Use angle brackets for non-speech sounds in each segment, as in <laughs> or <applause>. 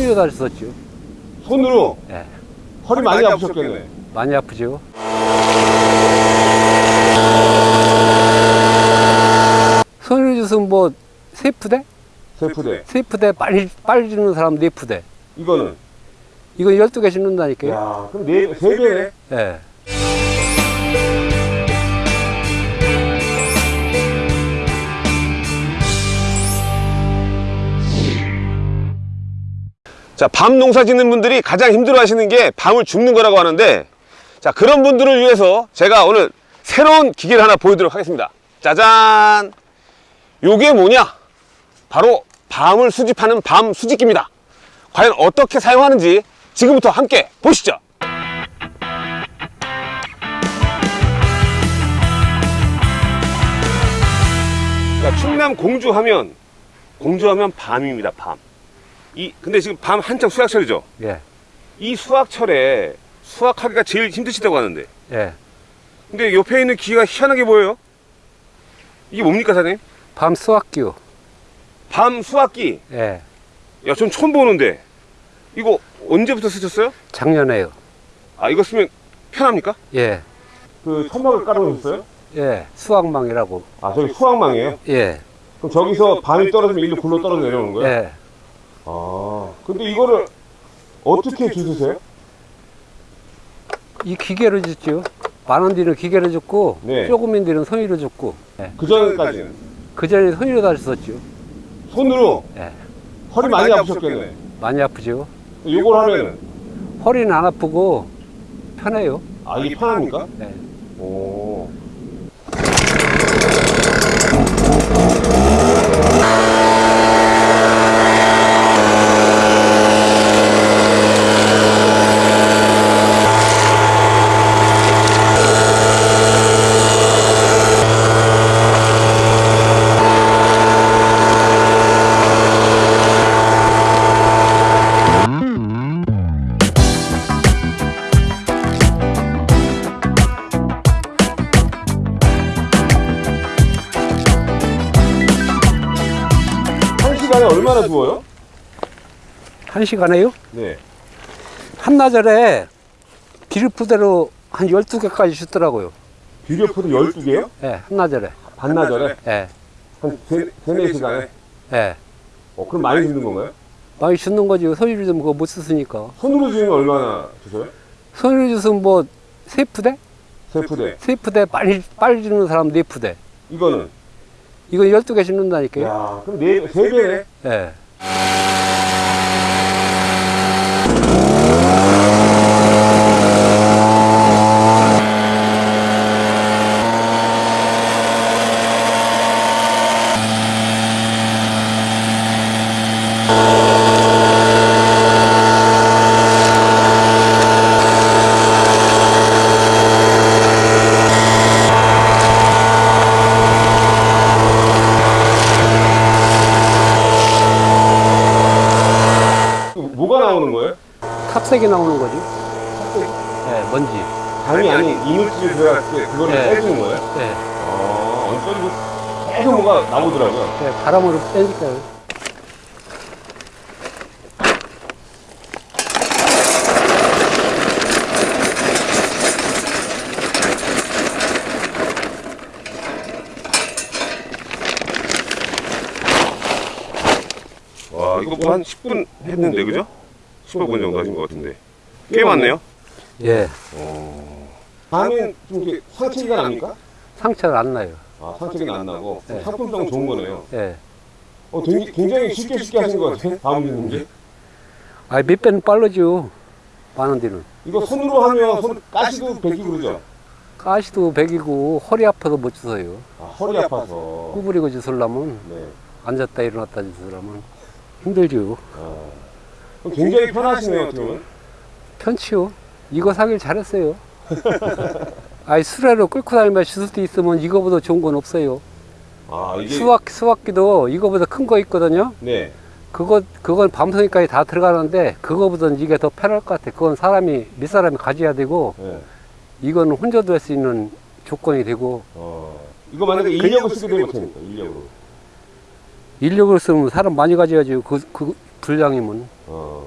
그전에 손으로 다녔었죠. 손으로 예. 허리 많이 아프셨겠네. 많이 아프죠. 손으로 주면 뭐 세프대? 세프대. 세프대 빨리 빨리 주는 사람 네 푸대. 이거는. 이건 12개 신는다니까요. 야, 그럼 네, 세 배네. 예. 자, 밤 농사 짓는 분들이 가장 힘들어 하시는 게 밤을 줍는 거라고 하는데, 자, 그런 분들을 위해서 제가 오늘 새로운 기계를 하나 보여드리도록 하겠습니다. 짜잔! 요게 뭐냐? 바로 밤을 수집하는 밤 수집기입니다. 과연 어떻게 사용하는지 지금부터 함께 보시죠. 자, 충남 공주하면, 공주하면 밤입니다, 밤. 이 근데 지금 밤 한창 수학철이죠. 예. 이 수학철에 수학하기가 제일 힘드시다고 하는데. 예. 근데 옆에 있는 기가 희한하게 보여요. 이게 뭡니까, 사장님? 밤 수학기요. 밤 수학기. 예. 야, 전 처음 보는데. 이거 언제부터 쓰셨어요? 작년에요. 아, 이거 쓰면 편합니까? 예. 그 천막을 깔아놓으셨어요? 예. 수학망이라고. 아, 저기 수학망이에요? 예. 그럼 저기서 밤이 떨어지면 일로 굴러 떨어져 내려오는 거예요? 예. 아, 근데 이거를 어떻게 주세요? 이 기계로 줬죠. 많은 데는 기계로 줬고 네. 조금인 데는 손으로 줬고 예. 그 전까지는 그 전에 손으로 다녔었죠. 손으로 예. 허리 많이 아프셨겠네. 많이 아프죠. 이걸 하면은 허리는 안 아프고 편해요. 아 이게 편합니까? 예. 오. 1시간에요? 네. 한나절에 비료포대로 한 12개까지 주더라고요. 비료포대 12개요? 예, 예. 네, 한나절에. 반나절에? 네. 한 3, 4시간에? 네. 예. 어, 그럼 많이 주는 건가요? 많이 주는 거지. 손으로 주면 그거 못 쓰니까. 손으로 주면 얼마나 주세요? 손으로 주면 뭐, 세 푸대? 세 푸대. 세 푸대, 빨리, 빨리 주는 사람 네 푸대. 이거는? 이건 12개 심는다니까요. 야, 그럼 4, 3배네? 네. 뭐가 나오는 거예요? 탑색이 나오는 거지. 예, 먼지. 당이 아닌 이물질이 들어갔을 때 그거를 네. 빼주는 거예요? 예. 아, 안 써지고 계속 뭐가 나오더라고요. 예, 바람으로 빼니까요. 와, 이거 뭐 한 10분 했는데, 그죠? 15분 정도 하신 것 같은데. 꽤 많네요. 예. 밤엔 좀 이렇게 상체가 납니까? 상처는 안 나요. 아, 상체가 안 나고 네. 상품성 좋은 거네요. 예. 어, 굉장히, 굉장히 쉽게 쉽게 하신 것 같아요. 밤 주는 게. 아, 몇 배는 빠르죠. 많은 데는. 이거 손으로 하면 손 가시도 베끼고 그러죠? 가시도 백이고 허리 아파서 못 주서요. 아, 허리 아파서. 구부리고 주술라면 네. 앉았다 일어났다 주술라면 힘들죠. 아, 굉장히 편하시네요, 어떻게 보면. 편치요. 이거 사길 잘했어요. <laughs> 아이 수레로 끌고 다니면 때 있으면 이거보다 좋은 건 없어요. 아, 이게. 수학 수학기도 이거보다 큰 거 있거든요. 네. 그거 그건 밤송이까지 다 들어가는데 그거보다는 이게 더 편할 것 같아. 그건 사람이 몇 사람이 가져야 되고 네. 이거는 혼자도 할 수 있는 조건이 되고 어, 이거 만약에 인력을 쓰게 되면 어떻게 됩니까? 인력으로. 인력을 쓰면 사람 많이 가져야지 그, 그 분량이면 어.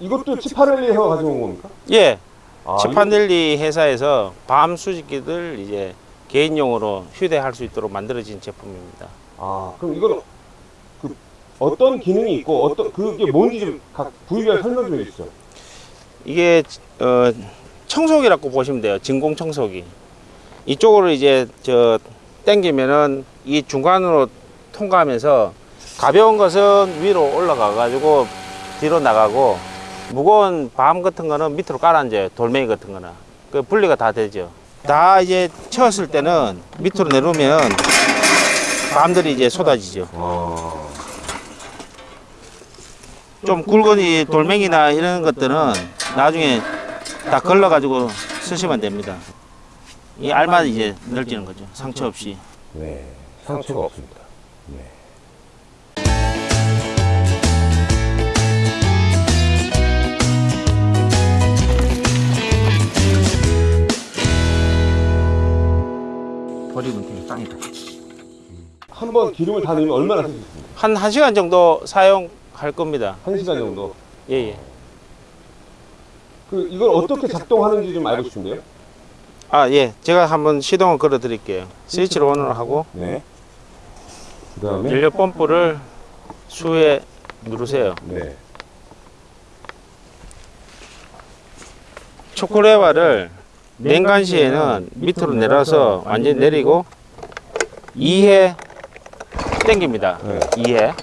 이것도 치파렐리에서 가져온 겁니까? 예, 아, 치판델리 회사에서 밤 수집기들 이제 개인용으로 휴대할 수 있도록 만들어진 제품입니다. 아, 그럼 이건 그 어떤 기능이 있고 어떤 그게 뭔지 좀 각 부위별 설명 좀 해주시죠. 이게 어, 청소기라고 보시면 돼요. 진공 청소기. 이쪽으로 이제 저 당기면은 이 중간으로 통과하면서 가벼운 것은 위로 올라가 가지고 뒤로 나가고 무거운 밤 같은 거는 밑으로 깔아앉아요. 돌멩이 같은 거는. 그 분리가 다 되죠. 다 이제 채웠을 때는 밑으로 내려오면 밤들이 이제 쏟아지죠. 어. 좀 굵은 이 돌멩이나 이런 것들은 나중에 다 걸러 가지고 쓰시면 됩니다. 이 알만 이제 늘지는 거죠. 상처 없이. 네, 상처가 없습니다. 네. 버리면 되게 땅이다. 한 번 기름을 다 넣으면 얼마나 있습니까? 한 1시간 정도 사용할 겁니다. 한 시간 정도. 예, 예. 그 이걸 어떻게 작동하는지 좀 알고 싶은데요. 아, 예. 제가 한번 시동을 걸어 드릴게요. 스위치를 온을 하고 네. 그다음에 연료 펌프를 수에 누르세요. 네. 초콜릿바를 냉간 시에는 밑으로 내려서 완전히 내리고 2회 당깁니다. 네. 2회.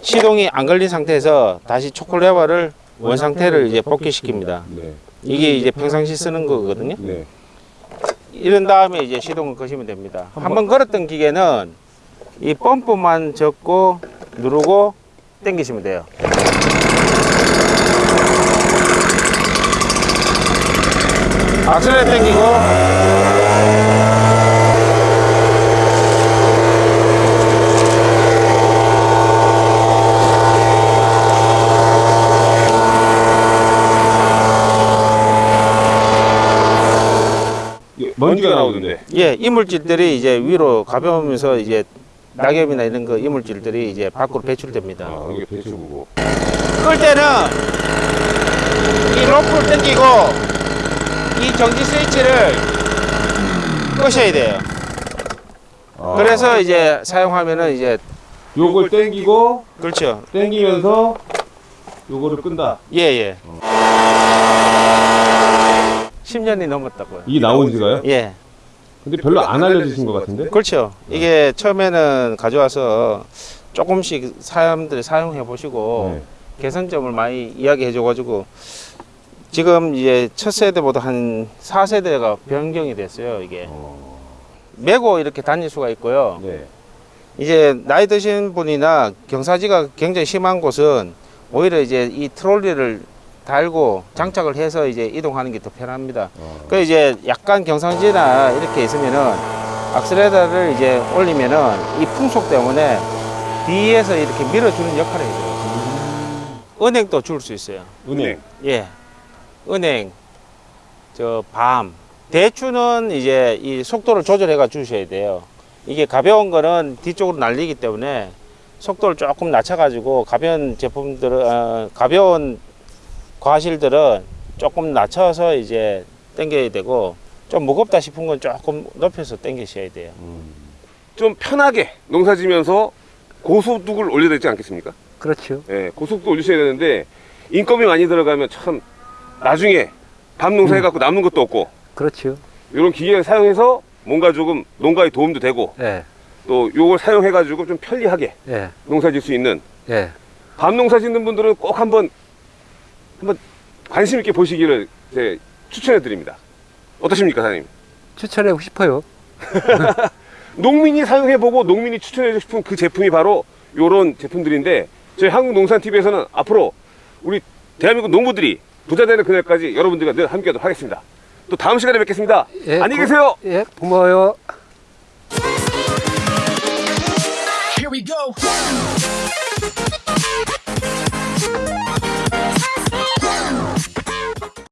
시동이 안 걸린 상태에서 다시 초콜릿바를 원 상태를 이제 복귀시킵니다. 네. 이게 이제 평상시 쓰는 거거든요. 네. 이런 다음에 이제 시동을 거시면 됩니다. 한번 걸었던 기계는 이 펌프만 접고 누르고 당기시면 돼요. 악셀레 당기고 먼지가 나오던데. 예, 이물질들이 이제 위로 가벼우면서 이제 낙엽이나 이런 거 이물질들이 이제 밖으로 배출됩니다. 아, 이게 배출구고. 끌 때는 이 로프를 당기고 이 정지 스위치를 끄셔야 돼요. 아. 그래서 이제 사용하면은 이제 요걸 땡기고 그렇죠. 땡기면서 요거를 끈다. 예, 예. 10년이 넘었다고요. 이게 나온 지가요? 예. 근데 별로 안 알려주신 것 같은데? 그렇죠. 이게 처음에는 가져와서 조금씩 사람들이 사용해 보시고 네. 개선점을 많이 이야기해 줘가지고 지금 이제 첫 세대보다 한 4세대가 변경이 됐어요. 이게 어, 메고 이렇게 다닐 수가 있고요. 네. 이제 나이 드신 분이나 경사지가 굉장히 심한 곳은 오히려 이제 이 트롤리를 달고 장착을 해서 이제 이동하는 게 더 편합니다. 어, 그 이제 약간 경상지나 이렇게 있으면은 악셀레터를 이제 올리면은 이 풍속 때문에 뒤에서 이렇게 밀어주는 역할을 해줘요. 은행도 줄 수 있어요. 은행. 예. 은행, 저 밤. 대추는 이제 이 속도를 조절해 가 주셔야 돼요. 이게 가벼운 거는 뒤쪽으로 날리기 때문에 속도를 조금 낮춰 가지고 가벼운 제품들은, 어, 가벼운 과실들은 조금 낮춰서 이제 당겨야 되고 좀 무겁다 싶은 건 조금 높여서 당기셔야 돼요. 좀 편하게 농사 지면서 고소득을 올려야 되지 않겠습니까? 그렇죠. 예, 고속도 올리셔야 되는데 인건비 많이 들어가면 참 나중에 밤 농사 해갖고 남는 것도 없고 그렇죠. 이런 기계를 사용해서 뭔가 조금 농가에 도움도 되고 예, 또 요걸 사용해 가지고 좀 편리하게 예, 농사 질 수 있는 예. 밤 농사 짓는 분들은 꼭 한번 한번 관심 있게 보시기를 제 추천해 드립니다. 어떠십니까, 사장님? 추천하고 싶어요. <laughs> 농민이 사용해보고 농민이 추천해주고 싶은 그 제품이 바로 이런 제품들인데 저희 한국농산TV에서는 앞으로 우리 대한민국 농부들이 부자 되는 그날까지 여러분들과 늘 함께하도록 하겠습니다. 또 다음 시간에 뵙겠습니다. 예, 안녕히 고- 계세요. 예, 고마워요. Here we go.